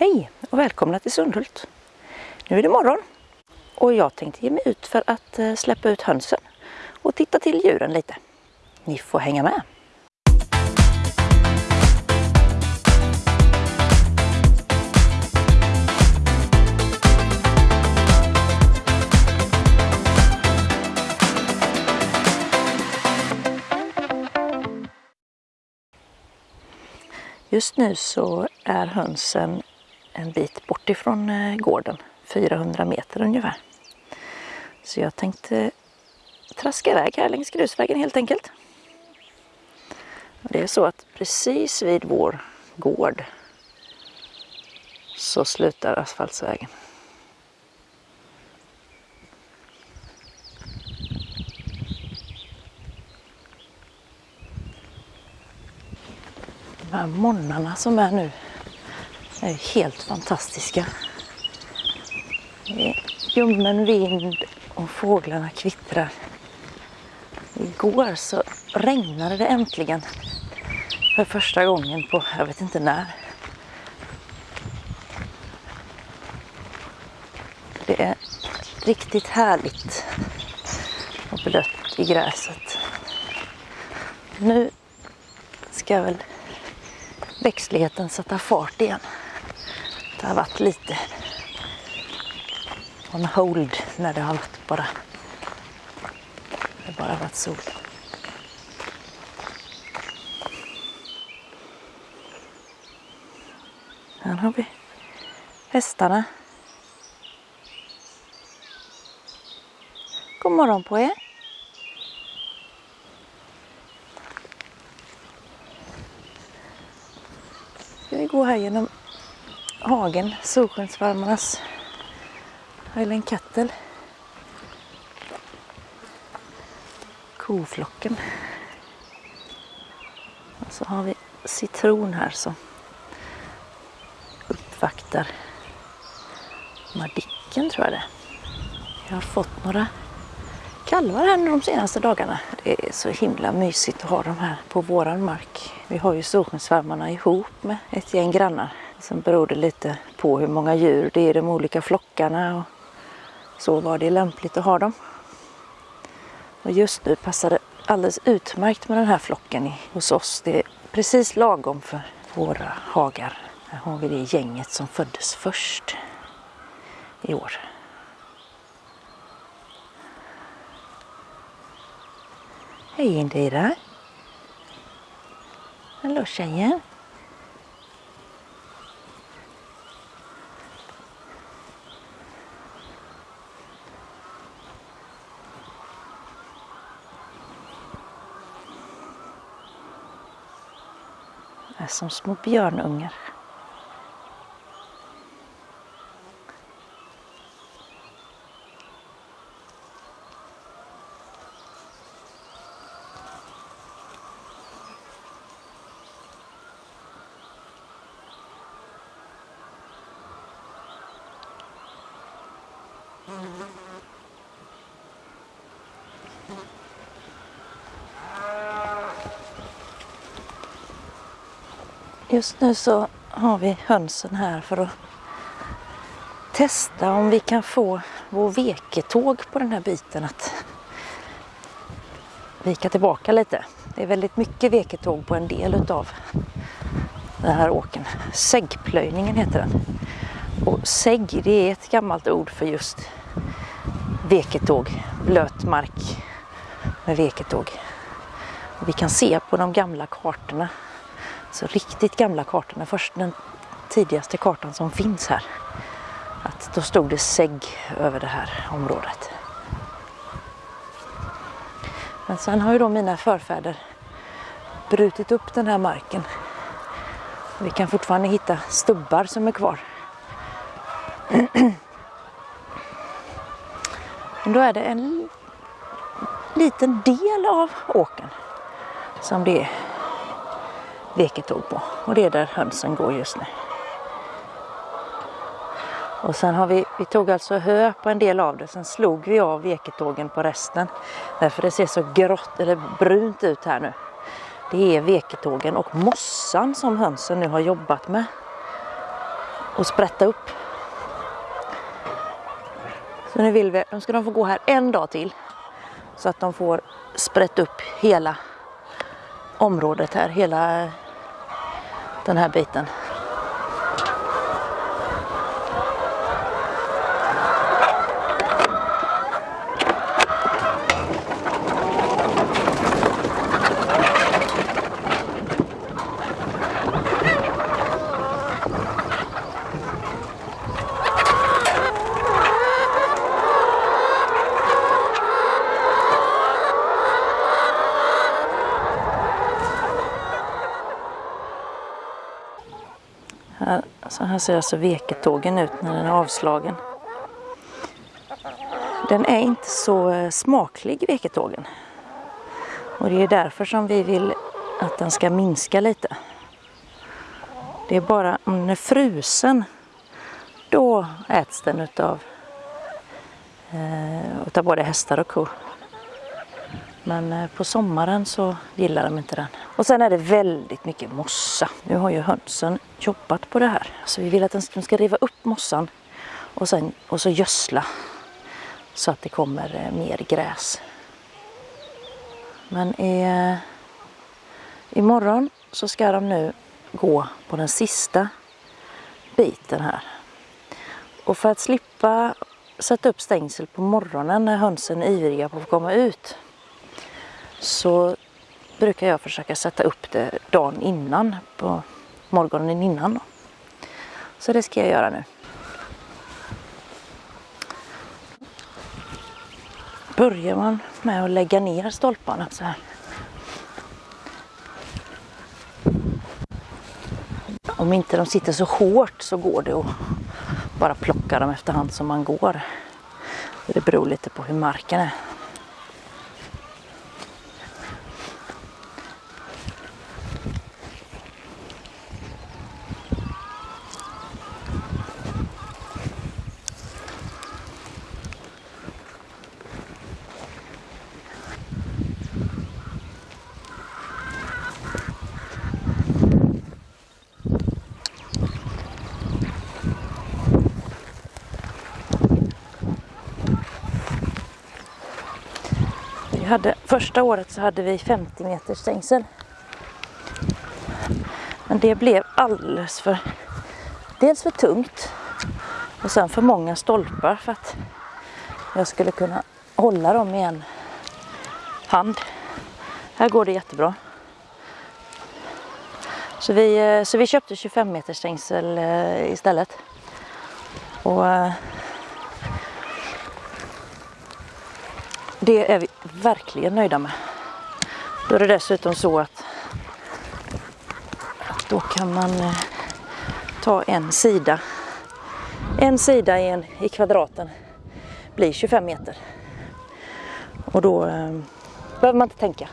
Hej och välkomna till Sundhult. Nu är det morgon och jag tänkte ge mig ut för att eh, släppa ut hönsen och titta till djuren lite. Ni får hänga med. Just nu så är hönsen en bit bort ifrån eh, gården, 400 meter ungefär. Så jag tänkte traska iväg här längs grusvägen helt enkelt. Det är så att precis vid vår gård så slutar asfaltsvägen. De här morgnarna som är nu är helt fantastiska. Det är ljummen vind och fåglarna kvittrar. Igår så regnade det äntligen för första gången på jag vet inte när. Det är riktigt härligt och blött i gräset. Nu ska väl växtligheten sätta fart igen. Det har varit lite on hold när det har varit bara, det bara varit sol. Här har vi hästarna. God morgon på er. Ska vi gå här genom hagen, Solskensvarmarnas Highland Cattle. Koflocken. Och så har vi citron här som uppvaktar Madicken tror jag det Jag har fått några kalvar här de senaste dagarna. Det är så himla mysigt att ha dem här på våran mark. Vi har ju Solskensvärmarna ihop med ett gäng grannar. Sen beror det lite på hur många djur det är i de olika flockarna och så var det lämpligt att ha dem. Och just nu passar det alldeles utmärkt med den här flocken hos oss. Det är precis lagom för våra hagar. Här har vi det gänget som föddes först i år. Hej Indira! Hallå tjejen! Som små björnungar. Just nu så har vi hönsen här för att testa om vi kan få vår veketåg på den här biten att vika tillbaka lite. Det är väldigt mycket veketåg på en del utav den här åken. Säggplöjningen heter den. Och sägg det är ett gammalt ord för just veketåg, blöt mark med veketåg. Vi kan se på de gamla kartorna så riktigt gamla kartorna, först den tidigaste kartan som finns här. Att då stod det sägg över det här området. Men sen har ju då mina förfäder brutit upp den här marken. Vi kan fortfarande hitta stubbar som är kvar. Men då är det en liten del av åken som det är veketåg på. Och det är där hönsen går just nu. Och sen har vi, vi tog alltså hö på en del av det, sen slog vi av veketågen på resten. Därför det ser så grått eller brunt ut här nu. Det är veketågen och mossan som hönsen nu har jobbat med. och sprätta upp. Så nu vill vi, nu ska de få gå här en dag till så att de får sprätta upp hela området här, hela den här biten. Här, så här ser alltså veketågen ut när den är avslagen. Den är inte så eh, smaklig veketågen. Och det är därför som vi vill att den ska minska lite. Det är bara om den är frusen då äts den utav, eh, utav både hästar och kor. Men eh, på sommaren så gillar de inte den. Och sen är det väldigt mycket mossa. Nu har ju hönsen jobbat på det här. Så vi vill att de ska riva upp mossan och, sen, och så gödsla så att det kommer eh, mer gräs. Men i, eh, imorgon så ska de nu gå på den sista biten här. Och för att slippa sätta upp stängsel på morgonen när hönsen är ivriga på att komma ut så brukar jag försöka sätta upp det dagen innan, på morgonen innan. Så det ska jag göra nu. Börjar man med att lägga ner stolparna så här. Om inte de sitter så hårt så går det att bara plocka dem efterhand som man går. Det beror lite på hur marken är. Vi hade, första året så hade vi 50 meters stängsel. Men det blev alldeles för, dels för tungt och sen för många stolpar för att jag skulle kunna hålla dem i en hand. Här går det jättebra. Så vi, eh, så vi köpte 25 meters stängsel eh, istället. Och eh, det är vi verkligen nöjda med. Då är det dessutom så att då kan man eh, ta en sida. En sida i, en, i kvadraten blir 25 meter. Och då eh, behöver man inte tänka.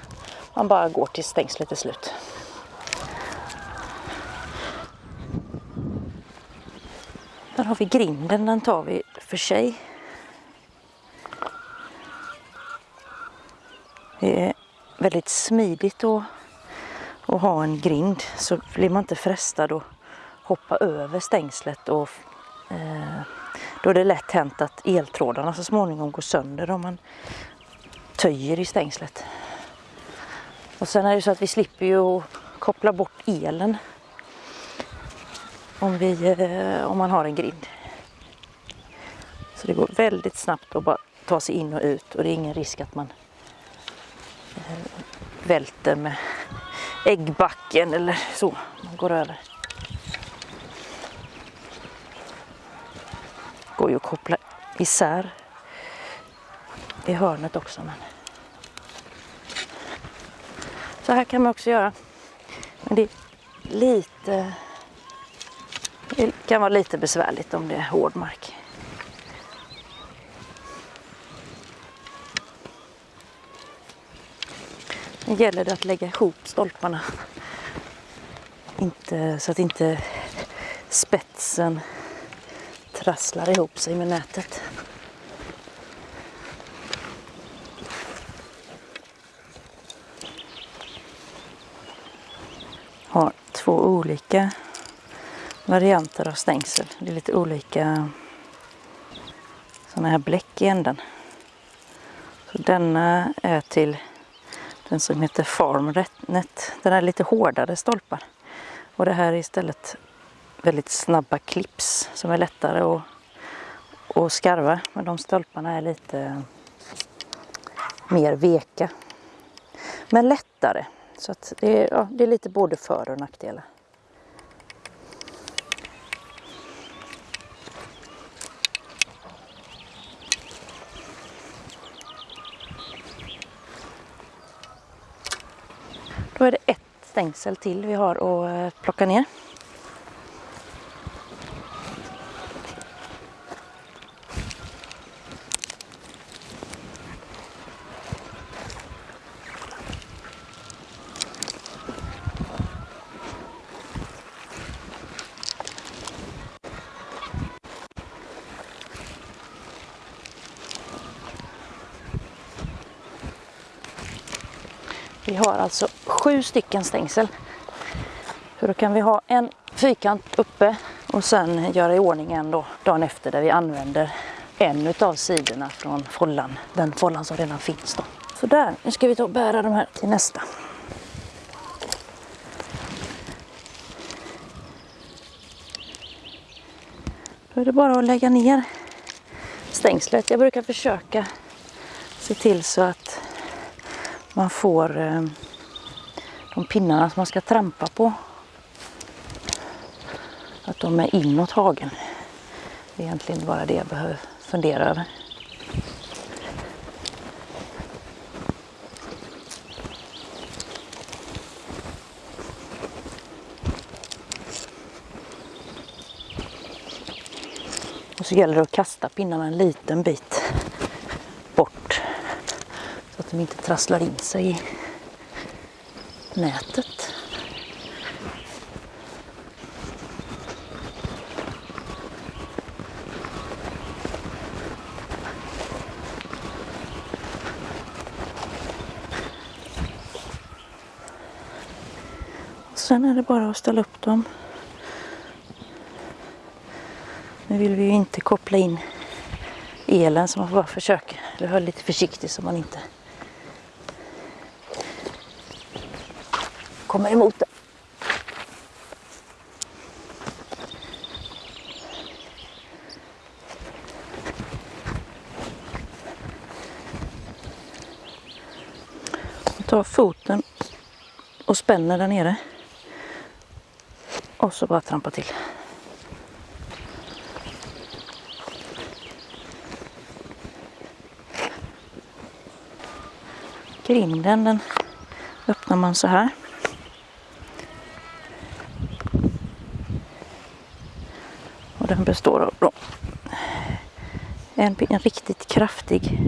Man bara går till stängslet är slut. Där har vi grinden, den tar vi för sig. Det är väldigt smidigt att, att ha en grind så blir man inte frestad att hoppa över stängslet och eh, då är det lätt hänt att eltrådarna så småningom går sönder om man töjer i stängslet. Och sen är det så att vi slipper ju koppla bort elen om, vi, eh, om man har en grind. Så det går väldigt snabbt att bara ta sig in och ut och det är ingen risk att man välter med äggbacken eller så. Man går över. Går ju att koppla isär i hörnet också. Men... Så här kan man också göra. Men det är lite... Det kan vara lite besvärligt om det är hård mark. Nu gäller det att lägga ihop stolparna. Inte, så att inte spetsen trasslar ihop sig med nätet. Har två olika varianter av stängsel. Det är lite olika sådana här bläck i änden. Så denna är till den som heter Farmnet. Den är lite hårdare stolpar. Och det här är istället väldigt snabba clips som är lättare att, att skarva. Men de stolparna är lite mer veka. Men lättare. Så att det, är, ja, det är lite både för och nackdelar. Då är det ett stängsel till vi har att eh, plocka ner. Vi har alltså sju stycken stängsel. Så då kan vi ha en fyrkant uppe och sen göra i ordning en då, dagen efter där vi använder en utav sidorna från follan. Den follan som redan finns då. Så där, nu ska vi ta och bära de här till nästa. Då är det bara att lägga ner stängslet. Jag brukar försöka se till så att man får eh, de pinnarna som man ska trampa på. Att de är inåt hagen. Det är egentligen bara det jag behöver fundera över. Och så gäller det att kasta pinnarna en liten bit bort så att de inte trasslar in sig i nätet. Och sen är det bara att ställa upp dem. Nu vill vi ju inte koppla in elen så man får bara försöka. Eller vara lite försiktig så man inte kommer emot det. Jag tar foten och spänner där nere. Och så bara trampa till. Grinden den öppnar man så här. Och den består av en, en riktigt kraftig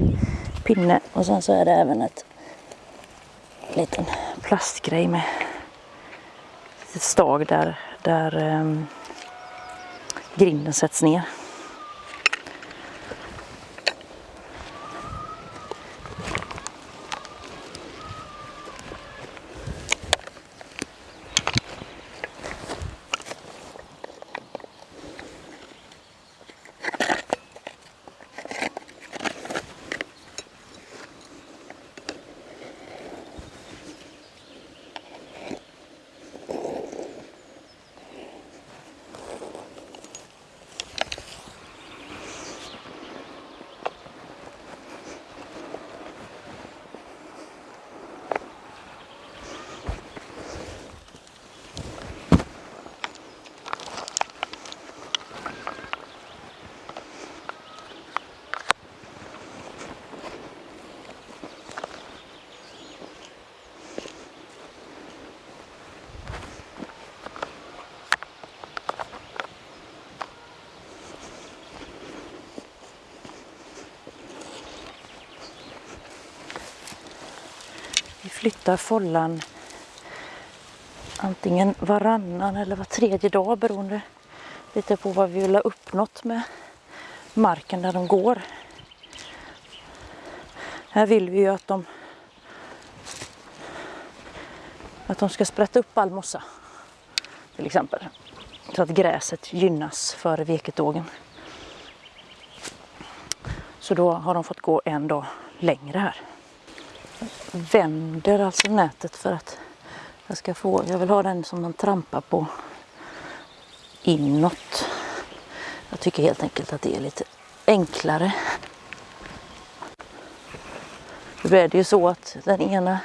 pinne och sen så är det även ett liten plastgrej med ett stag där, där um, grinden sätts ner. Vi flyttar follan antingen varannan eller var tredje dag beroende lite på vad vi vill ha uppnått med marken där de går. Här vill vi ju att de att de ska sprätta upp all mossa till exempel. Så att gräset gynnas för veketågen. Så då har de fått gå en dag längre här. Vänder alltså nätet för att jag ska få, jag vill ha den som man trampar på inåt. Jag tycker helt enkelt att det är lite enklare. Nu är det ju så att den ena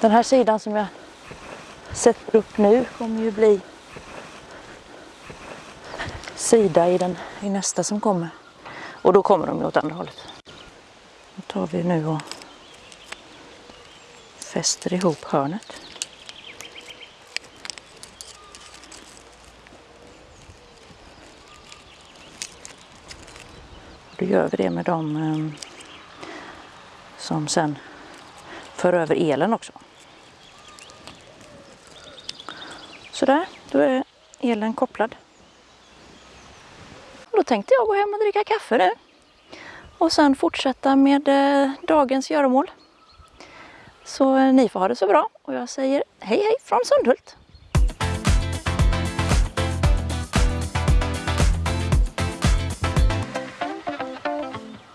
den här sidan som jag sätter upp nu kommer ju bli sida i, den, i nästa som kommer. Och då kommer de ju åt andra hållet. Tar vi nu och fäster ihop hörnet. Då gör vi det med de eh, som sen för över elen också. Sådär, då är elen kopplad. Och då tänkte jag gå hem och dricka kaffe nu. Och sen fortsätta med eh, dagens göromål. Så eh, ni får ha det så bra och jag säger hej hej från Sundhult.